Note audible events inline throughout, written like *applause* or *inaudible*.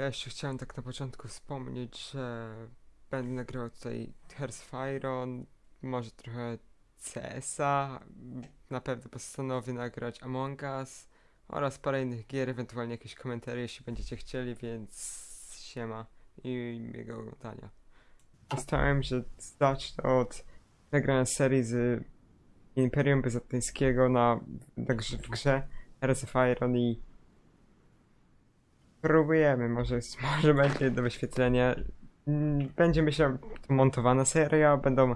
Ja jeszcze chciałem tak na początku wspomnieć, że będę nagrywał tutaj Iron, może trochę CS-a, na pewno postanowię nagrać Among Us oraz parę innych gier, ewentualnie jakieś komentarze, jeśli będziecie chcieli, więc siema i miłego oglądania. Postałem się zacznę od nagrania serii z Imperium Byzantyjskiego na, na grze, w grze Iron i Próbujemy, może, *laughs* może będzie do wyświetlenia. Mm, Będzie myślę to montowana seria, będą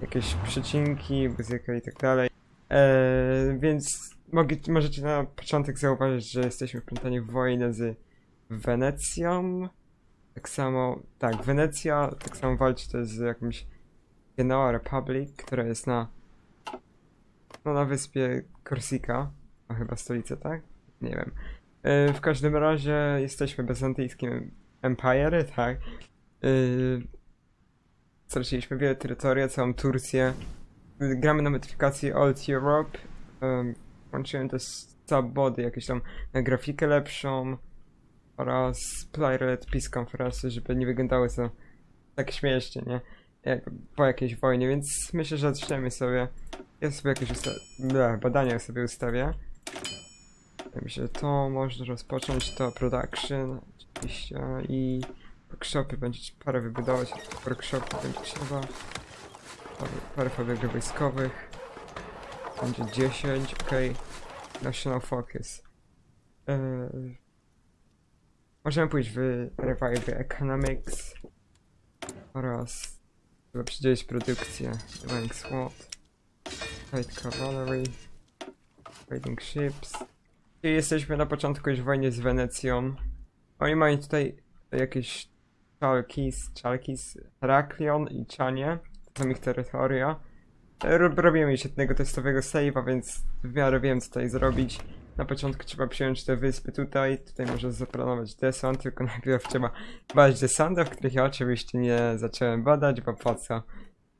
jakieś przecinki, muzyka i tak dalej. Eee, więc mogę, możecie na początek zauważyć, że jesteśmy wplątani w wojnę z Wenecją. Tak samo, tak, Wenecja tak samo walczy też z jakimś Genoa Republic, która jest na no na wyspie Korsika, a chyba stolica, tak? Nie wiem. E, W każdym razie jesteśmy bizantyjskim Empire, tak? Yy, straciliśmy wiele terytoria, całą Turcję. Gramy na modyfikacji Old Europe. Um, włączyłem też subbody, jakieś tam na grafikę lepszą oraz Playlet Peace Conference, żeby nie wyglądały to tak śmiesznie, nie? Jak po jakiejś wojnie, więc myślę, że zaczniemy sobie. Ja sobie jakieś usta- badania sobie ustawię. Ja myślę, że to można rozpocząć, to production oczywiście i workshopy będzie parę wybudować, workshopy będzie trzeba, parę, parę fabryk wojskowych, będzie 10, ok, national focus. Eee, możemy pójść w revive economics oraz chyba przydzielić produkcję, rank SWAT, light cavalry, trading ships, jesteśmy na początku już w wojnie z Wenecją. Oni mają tutaj jakieś Chalkis, Chalkis, Heraklion i Chanie. To są ich terytoria. Rob- Robimy już jednego testowego save'a, więc w miarę wiem co tutaj zrobić. Na początku trzeba przyjąć te wyspy tutaj. Tutaj można zaplanować desant, tylko *laughs* najpierw trzeba badać desantów, których ja oczywiście nie zacząłem badać, bo po co?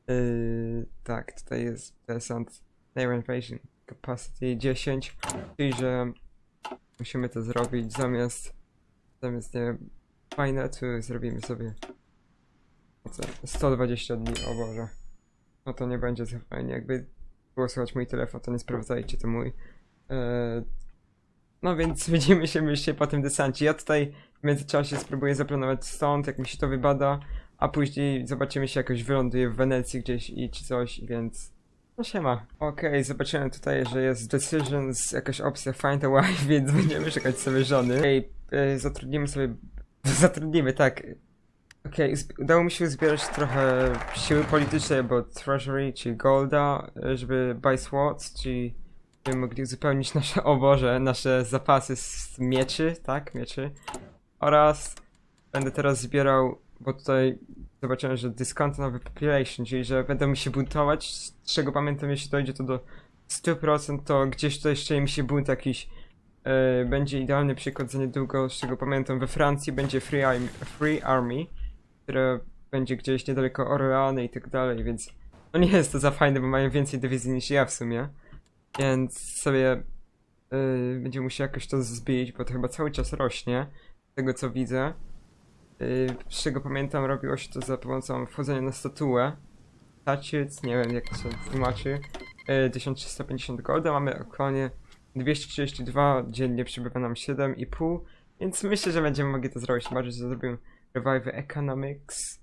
Yy, tak, tutaj jest desant Naval Invasion Capacity 10, czyli że musimy to zrobić zamiast zamiast nie wiem, Finetu zrobimy sobie co, 120 dni, o Boże. No to nie będzie za fajnie, jakby było słychać mój telefon, to nie sprawdzajcie, to mój. Eee, no więc *laughs* widzimy się myślę po tym desancie. Ja tutaj w międzyczasie spróbuję zaplanować stąd, jak mi się to wybada, a później zobaczymy się jakoś wyląduję w Wenecji gdzieś i czy coś, więc no siema. Okej, zobaczyłem tutaj, że jest decisions, jakaś opcja find a wife, *laughs* więc będziemy szukać sobie żony. Okej, e, zatrudnimy sobie, *laughs* zatrudnimy, tak. Okej, zb- udało mi się uzbierać trochę siły politycznej, bo treasury, czyli golda, e, żeby buy swords, czyli mogli uzupełnić nasze, o Boże, nasze zapasy z mieczy, tak, mieczy. Oraz będę teraz zbierał, bo tutaj zobaczyłem, że discontinuous population, czyli że będą mi się buntować, z czego pamiętam, jeśli dojdzie to do 100%, to gdzieś tutaj jeszcze mi się bunt jakiś e, będzie idealny przykład za niedługo, z czego pamiętam, we Francji będzie Free Army, Free Army które będzie gdzieś niedaleko Orleany i tak dalej, więc no nie jest to za fajne, bo mają więcej dywizji niż ja w sumie, więc sobie yy, będzie musiał jakoś to zbić, bo to chyba cały czas rośnie, z tego co widzę. Yy, z czego pamiętam, robiło się to za pomocą wchodzenia na statuę. Taciec, nie wiem jak to się tłumaczy. Yy, 1350 golda, mamy aktualnie 232, dziennie przybywa nam 7,5, więc myślę, że będziemy mogli to zrobić. Bardziej, że zrobimy Revive Economics.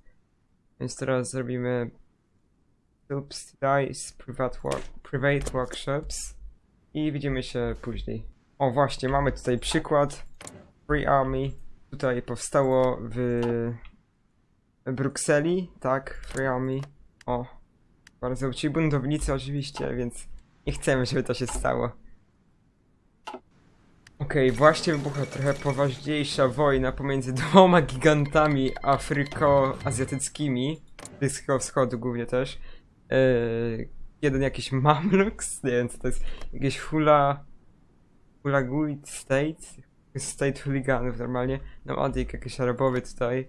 Więc teraz zrobimy Subsidize Private, work, private Workshops i widzimy się później. O właśnie, mamy tutaj przykład Free Army. Tutaj powstało w Brukseli, tak, Free Army. O, bardzo ci buntownicy oczywiście, więc nie chcemy, żeby to się stało. Okej, właśnie wybuchła trochę poważniejsza wojna pomiędzy *laughs* dwoma gigantami afryko-azjatyckimi, Bliskiego Wschodu głównie też. Eee, jeden jakiś Mamluks, *laughs* nie wiem co to jest, jakieś hula... Hulaguit State? State hooliganów normalnie. No Adik, jakiś arabowy tutaj.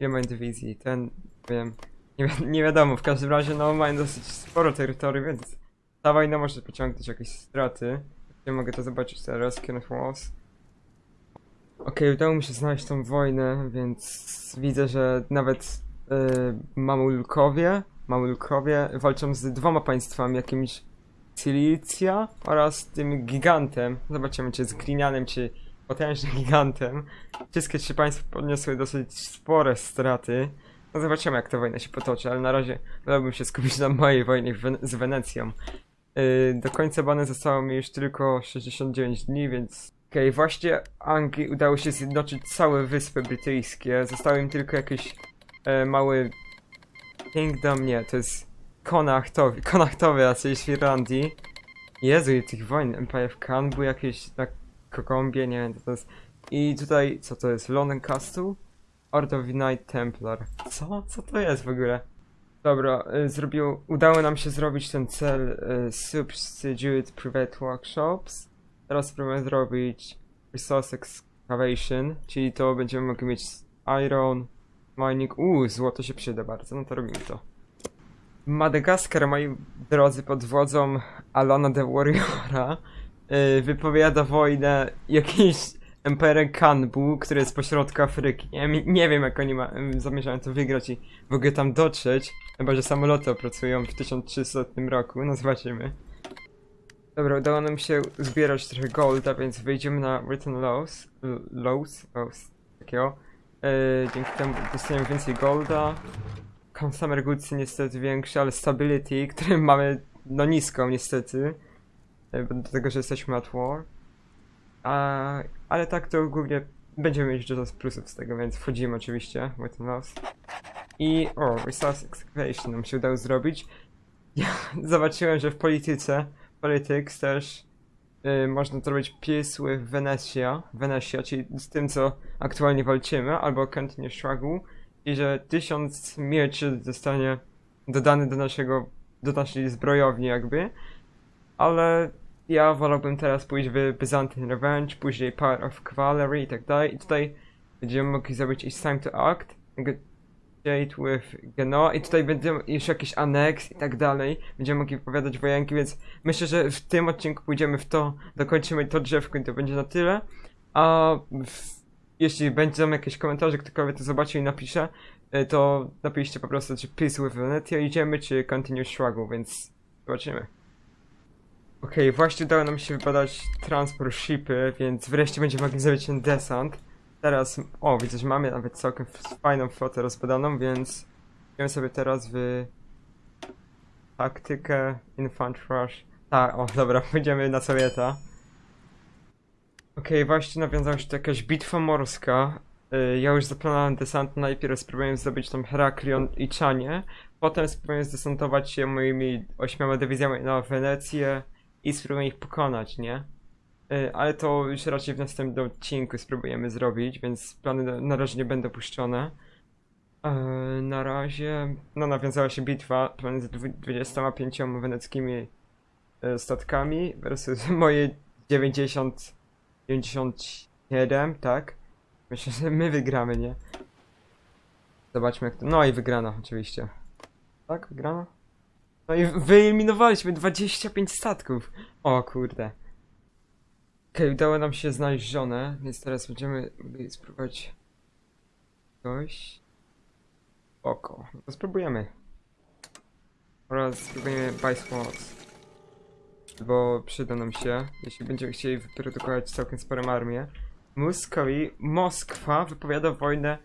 Ile mają dywizji? Ten, wiem, nie, wi- nie wiadomo, w każdym razie no mają dosyć sporo terytorium, więc ta wojna może pociągnąć jakieś straty. Nie mogę to zobaczyć teraz, Kenneth Walls. Okej, udało mi się znaleźć tą wojnę, więc widzę, że nawet y, Mamulkowie, Mamulkowie walczą z dwoma państwami, jakimś Cilicja oraz tym gigantem. Zobaczymy, czy z Glinianem, czy potężnym *laughs* gigantem. Wszystkie trzy państwa podniosły dosyć spore straty. No zobaczymy, jak ta wojna się potoczy, ale na razie wolałbym się skupić na mojej wojnie z Wenecją. Yy, do końca bany zostało mi już tylko 69 dni, więc... Okej, właśnie Anglii udało się zjednoczyć całe wyspy brytyjskie. Zostały im tylko jakieś e, mały... Kingdom, nie, to jest Konachtowy, Konachtowy, coś z Irlandii. Jezu, i tych wojen, Empire of Khan był jakieś na Kokombie, nie wiem co to jest. I tutaj, co to jest, London Castle? Knight Templar. Co? Co to jest w ogóle? Dobra, y, zrobił, udało nam się zrobić ten cel y, Substitute Private Workshops. Teraz spróbujemy zrobić Resource Excavation, czyli to będziemy mogli mieć Iron, Mining, uuu, złoto się przyda bardzo, no to robimy to. Madagaskar, moi drodzy, pod wodzą Alana the Warriora wypowiada wojnę jakiejś Emperor Kanbu, który jest pośrodku Afryki. Mi- nie wiem jak oni ma, zamierzają to wygrać i w ogóle tam dotrzeć, chyba że samoloty opracują w 1300 roku, no zobaczymy. Dobra, udało nam się zbierać trochę golda, więc wyjdziemy na Written Laws, l- Laws, Laws, takiego. Y, dzięki temu dostaniemy więcej golda. Consumer Goods niestety większe, ale Stability, który mamy no niską niestety. Do tego, że jesteśmy at war. A, ale tak to głównie będziemy mieć dużo plusów z tego, więc wchodzimy oczywiście w ten los. I o, Resource Excavation nam się udało zrobić. Ja *laughs* zobaczyłem, że w polityce, politics też y, można zrobić peace with Venetia, Venetia, czyli z tym, co aktualnie walczymy, albo Continue Struggle i że tysiąc mieczy zostanie dodany do naszego, do naszej zbrojowni jakby, ale ja wolałbym teraz pójść w Byzantine Revenge, później Power of Cavalry i tak dalej. I tutaj będziemy mogli zrobić It's Time to Act, negotiate with Genoa i tutaj będzie jeszcze jakiś aneks i tak dalej, będziemy mogli wypowiadać wojenki, więc myślę, że w tym odcinku pójdziemy w to, dokończymy to drzewko i to będzie na tyle, a w jeśli będą jakieś komentarze, ktokolwiek to zobaczy i napisze, y, to napiszcie po prostu, czy Peace with Venetia idziemy, czy Continue Struggle, więc zobaczymy. Okej, właśnie udało nam się wypadać transport shipy, więc wreszcie będziemy mogli zrobić ten desant. Teraz, o widzę, że mamy nawet całkiem fajną flotę rozpadaną, więc idziemy sobie teraz w taktykę Infant Rush. Tak, o dobra, *laughs* pójdziemy na Sowieta. Okej, właśnie nawiązała się tu jakaś bitwa morska. Y, Ja już zaplanowałem desant, najpierw spróbuję zdobyć tam Heraklion i Czanie, potem spróbuję zdesantować się moimi ośmioma dywizjami na Wenecję i spróbuję ich pokonać, nie? Y, Ale to już raczej w następnym odcinku spróbujemy zrobić, więc plany na- razie nie będą puszczone. Y, Na razie, no nawiązała się bitwa pomiędzy dwu- 25 weneckimi y, statkami versus *laughs* moje 90 97, tak? Myślę, że my wygramy, nie? Zobaczmy jak to... No i wygrano, oczywiście. Tak, wygrano? No i wyeliminowaliśmy 25 statków. O kurde. Okej, udało nam się znaleźć żonę, więc teraz będziemy mogli spróbować coś. Oko. No spróbujemy. Oraz spróbujemy Buy Swords. Bo przyda nam się, jeśli będziemy chcieli wyprodukować całkiem sporą armię. Muskowi, Moskwa wypowiada wojnę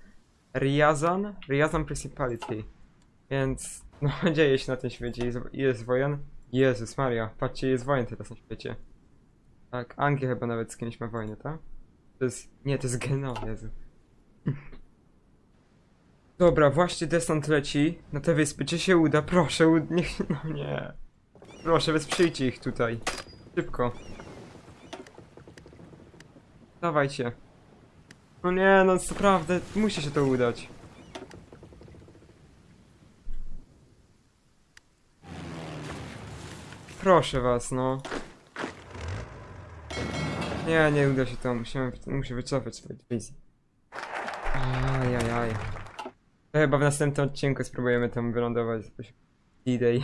Riazan, Riazan Principality. Więc, no *laughs* dzieje się na tym świecie. Jest, jest wojen. Jezus Maria, patrzcie, jest wojen teraz na świecie. Tak, Anglia chyba nawet z kimś ma wojnę, tak? To jest, nie, to jest Geno, Jezu. *laughs* Dobra, właśnie desant leci na te wyspy. Czy się uda? Proszę, *laughs* niech, no nie. Proszę, wesprzyjcie ich tutaj. Szybko. Dawajcie. No nie, no naprawdę, musi się to udać. Proszę was, no. Nie, nie uda się to, musimy, muszę wycofać swoje dywizje. Ajajaj. To chyba w następnym odcinku spróbujemy tam wylądować. D-Day.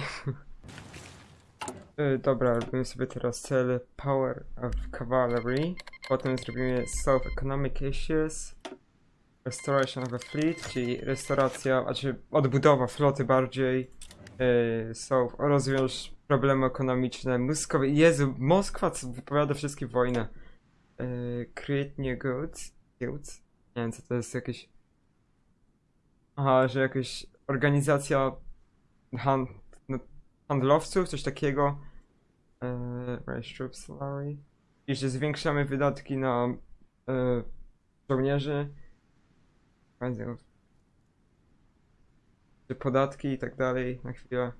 *laughs* Dobra, robimy sobie teraz cel Power of Cavalry. Potem zrobimy Solve Economic Issues. Restoration of a Fleet, czyli restauracja, znaczy odbudowa floty bardziej. Yy, solve, rozwiąż problemy ekonomiczne. Moskowa, Jezu, Moskwa wypowiada wszystkie wojny. Create new goods. goods. Nie wiem co to jest jakieś... Aha, że jakaś organizacja hand, no, handlowców, coś takiego. Yy, raise troops salary. I że zwiększamy wydatki na yy, żołnierzy. Czy podatki i tak dalej na chwilę.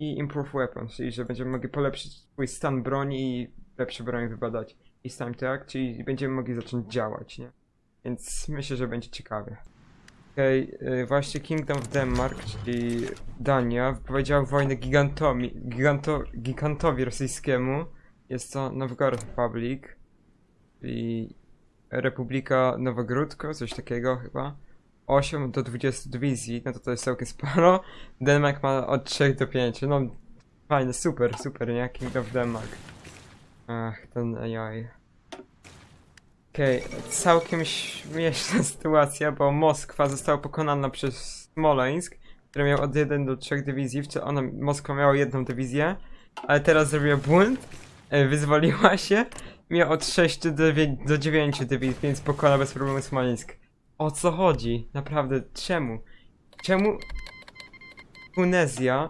I improve weapons, czyli że będziemy mogli polepszyć swój stan broni i lepsze broń wybadać. I stan tak, czyli będziemy mogli zacząć działać, nie? Więc myślę, że będzie ciekawie. Okej, y, właśnie Kingdom of Denmark, czyli Dania, wypowiedziała wojnę gigantomi, giganto, gigantowi rosyjskiemu. Jest to Novgorod Republic, czyli Republika Nowogródko, coś takiego chyba. 8 do 20 dywizji, no to to jest całkiem sporo. *laughs* Denmark ma od 3 do 5, no fajne, super, super, nie? Kingdom of Denmark. Ach, ten AI. Okej, całkiem śmieszna *laughs* sytuacja, bo Moskwa została pokonana przez Smoleńsk, który miał od 1 do 3 dywizji, w co ona, Moskwa miała jedną dywizję, ale teraz zrobiła błąd, e, wyzwoliła się, miała od 6 do 9, do 9 dywizji, więc pokona bez problemu Smoleńsk. O co chodzi? Naprawdę, czemu? Czemu Tunezja,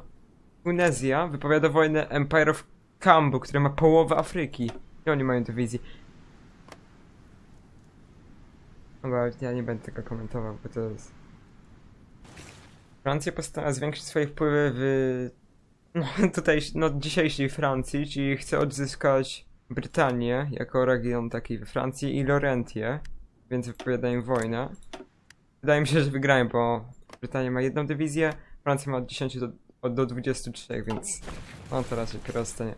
Tunezja wypowiada wojnę Empire of Kambu, który ma połowę Afryki? I oni mają dywizji. Dobra, ja nie będę tego komentował, bo to jest... Francja postanowiła zwiększyć swoje wpływy w... No, *laughs* tutaj, no, dzisiejszej Francji, czyli chce odzyskać Brytanię jako region taki we Francji i Laurentię, więc wypowiadają wojnę. Wydaje mi się, że wygrają, bo Brytania ma jedną dywizję, Francja ma od 10 do, do 23, więc no to raczej proste, nie?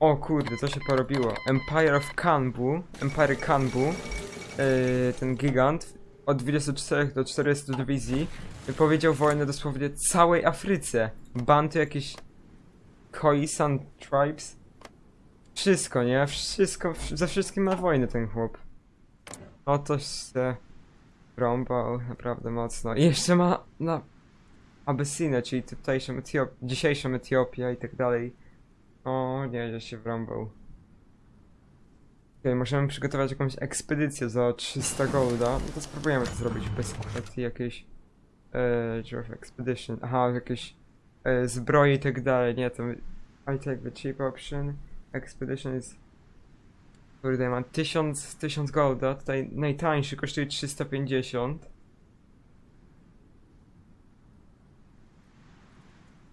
O kurde, co się porobiło? Empire of Kanbu, Empire Kanbu, yy, ten gigant, od 24 do 40 dywizji, wypowiedział wojnę dosłownie całej Afryce. Banty jakieś Khoisan tribes. Wszystko, nie? Wszystko, wsz- ze wszystkim ma wojnę ten chłop. No to się rąbał naprawdę mocno. I jeszcze ma na Abysynę, czyli tutejszą Etiop dzisiejszą Etiopię i tak dalej. O nie, że się wrąbał. Okej, możemy przygotować jakąś ekspedycję za 300 golda. No to spróbujemy to zrobić bez kwestii jakiejś... Giraffe Expedition. Aha, jakieś e, zbroje i tak dalej. Nie, to... I take the cheap option. Expedition is... Kurde, mam 1000, 1000 golda. Tutaj najtańszy kosztuje 350.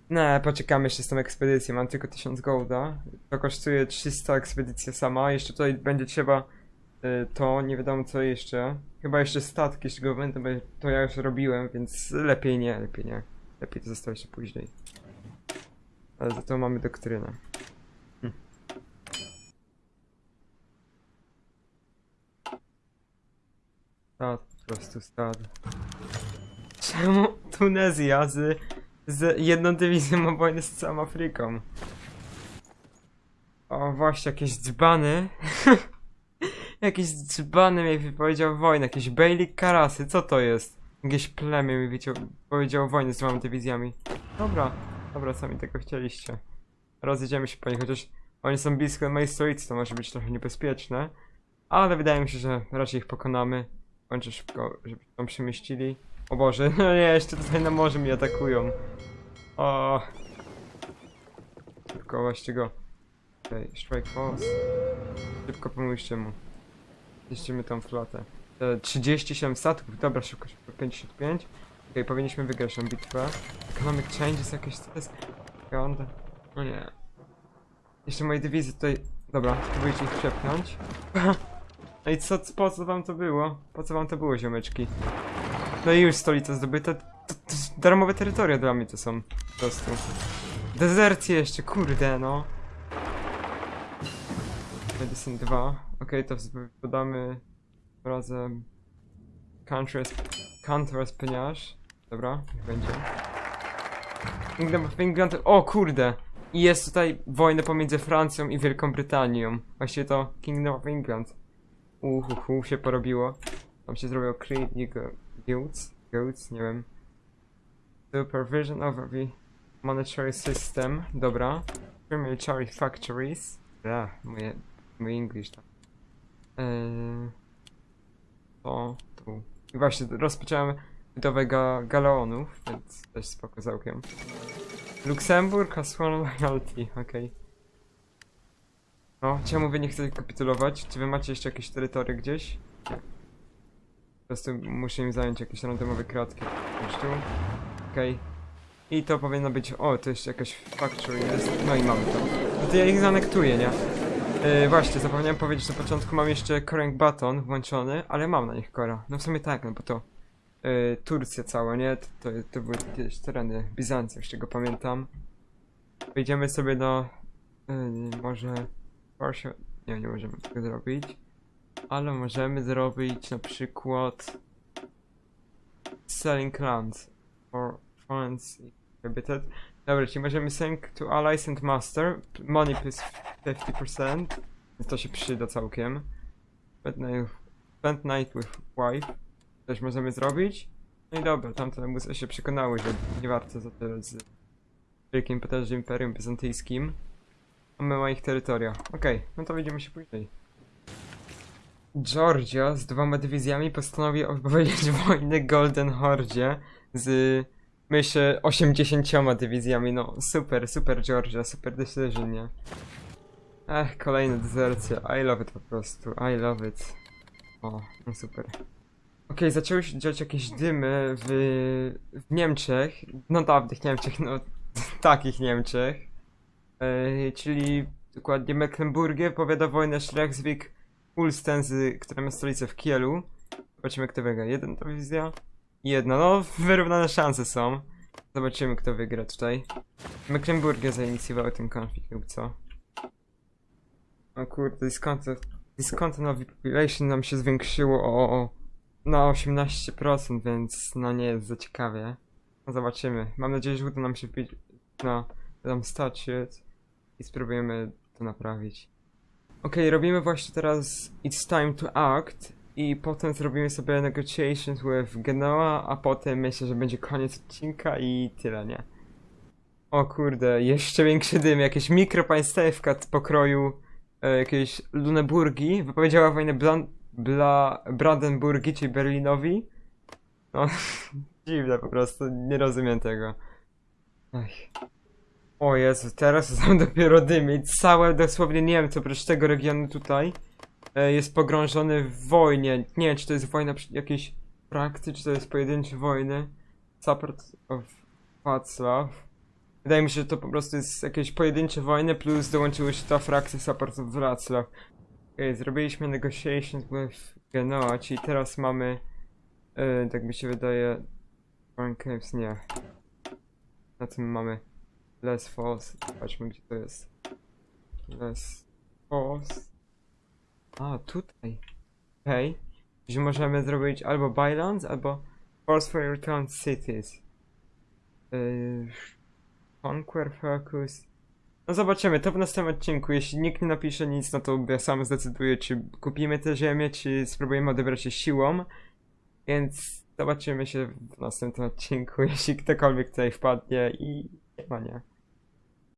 Nie, poczekamy jeszcze z tą ekspedycją. Mam tylko 1000 golda. To kosztuje 300 ekspedycja sama. Jeszcze tutaj będzie trzeba y, to, nie wiadomo co jeszcze. Chyba jeszcze statki, go będę, to ja już robiłem, więc lepiej nie, lepiej nie. Lepiej to zostawić później. Ale za to mamy doktrynę. Stad, po prostu stad. Czemu Tunezja z, z jedną dywizją ma wojnę z całą Afryką? O właśnie, jakieś dzbany. *laughs* jakieś dzbany mi wypowiedział wojnę, jakieś Beylik Karasy, co to jest? Jakieś plemię mi powiedział wojnę z dwoma dywizjami. Dobra, dobra, sami tego chcieliście. Rozjedziemy się po nich, chociaż oni są blisko mojej stolicy, to może być trochę niebezpieczne. Ale wydaje mi się, że raczej ich pokonamy. Kończę szybko, żeby tam przemieścili. O Boże, *laughs* no nie, jeszcze tutaj na morzu mi atakują. O. Szybko, właśnie go. Okej, strike force. Szybko pomóżcie mu. Zniszczymy tą flotę. E, 37 statków, dobra, szybko, szybko, 55. Okej, powinniśmy wygrać tę bitwę. Economic changes jakieś, jest? Sekund. No nie. Jeszcze moje dywizje tutaj... Dobra, spróbujcie ich przepchnąć. *laughs* I co, po co wam to było? Po co wam to było, ziomeczki? No i już stolica zdobyta. To, to, to darmowe terytoria dla mnie to są. Po prostu. Dezercje jeszcze, kurde no. Medicine 2. Okej, to wz- podamy razem Country Counter Peniarz. Dobra, niech będzie. England. O kurde! I jest tutaj wojna pomiędzy Francją i Wielką Brytanią. Właściwie to Kingdom of England. Uhuhu, się porobiło. Tam się zrobiło Creed Guilds, Guilds, nie wiem. Supervision over the monetary system, dobra. Military factories. Ja, moje, mój English tam. Eee, to tu. I właśnie rozpocząłem budowę ga galeonów, więc też spoko całkiem. Luksemburg has one loyalty, okej. No, czemu wy nie chcecie kapitulować? Czy wy macie jeszcze jakieś terytorie gdzieś? Po prostu muszę im zająć jakieś randomowe kratki. Tu. Okej. I to powinno być... O, to jeszcze jakaś factory jest. No i mamy to. No to ja ich zanektuję, nie? Yy, właśnie, zapomniałem powiedzieć na początku, mam jeszcze Koreng Baton włączony, ale mam na nich Kora. No w sumie tak, no bo to yy, Turcja cała, nie? To, to, to były kiedyś tereny Bizancji, z czego pamiętam. Wejdziemy sobie do... Yy, może... Warsaw... Nie, nie możemy tego zrobić. Ale możemy zrobić na przykład... Selling lands for funds prohibited. Dobra, czyli możemy send to allies and master. Money plus 50%. Więc to się przyda całkiem. Spend night, with wife. Też możemy zrobić. No i dobra, tamte muzy się przekonały, że nie warto za tyle z wielkim potężnym imperium bizantyjskim. Mamy ma ich terytoria. Okej, no to widzimy się później. Georgia z dwoma dywizjami postanowi opowiedzieć *laughs* wojnę Golden Hordzie z myślę 80 dywizjami. No super, super Georgia, super decision, nie? Ech, kolejne dezercje. I love it po prostu. I love it. O, no super. Okej, zaczęły się dziać jakieś dymy w, w Niemczech. No dawnych Niemczech, no *laughs* takich Niemczech. Yy, czyli dokładnie Mecklenburgię powiada wojnę Schleswig Ulsten, z, która ma stolicę w Kielu. Zobaczymy kto wygra. Jeden dywizja? Jedna, no wyrównane szanse są. Zobaczymy kto wygra tutaj. Mecklenburgia zainicjował ten konflikt lub co? O kurde, discontent, of population nam się zwiększyło o, o na 18%, więc no nie jest za ciekawie. No zobaczymy. Mam nadzieję, że uda nam się wbić na tam statut i spróbujemy to naprawić. Okej, robimy właśnie teraz It's Time to Act i potem zrobimy sobie negotiations with Genoa, a potem myślę, że będzie koniec odcinka i tyle, nie? O kurde, jeszcze większy dym, jakieś mikropaństewka pokroju e, jakiejś Luneburgii wypowiedziała wojnę Blan Bla Brandenburgii, czyli Berlinowi. No, *laughs* dziwne po prostu, nie rozumiem tego. Ech. O Jezu, teraz *laughs* są dopiero dymy. Całe dosłownie Niemcy, oprócz tego regionu tutaj, e, jest pogrążony w wojnie. Nie wiem, czy to jest wojna jakiejś frakcji, czy to jest pojedyncze wojny. Support of Wacław. Wydaje mi się, że to po prostu jest jakieś pojedyncze wojny, plus dołączyły się ta frakcja Support of Wrocław. Okej, zrobiliśmy negotiations with Genoa, czyli teraz mamy, e, tak mi się wydaje, Foreign Caves, nie. Na tym mamy Less Force, zobaczmy gdzie to jest. Less Force. A, tutaj. Okej. Że możemy zrobić albo Bylands, albo Force for Return Cities. Yy, Conquer Focus. No zobaczymy, to w następnym odcinku. Jeśli nikt nie napisze nic, no to ja sam zdecyduję, czy kupimy tę ziemię, czy spróbujemy odebrać się siłą. Więc zobaczymy się w następnym odcinku, *laughs* jeśli ktokolwiek tutaj wpadnie i ma nie.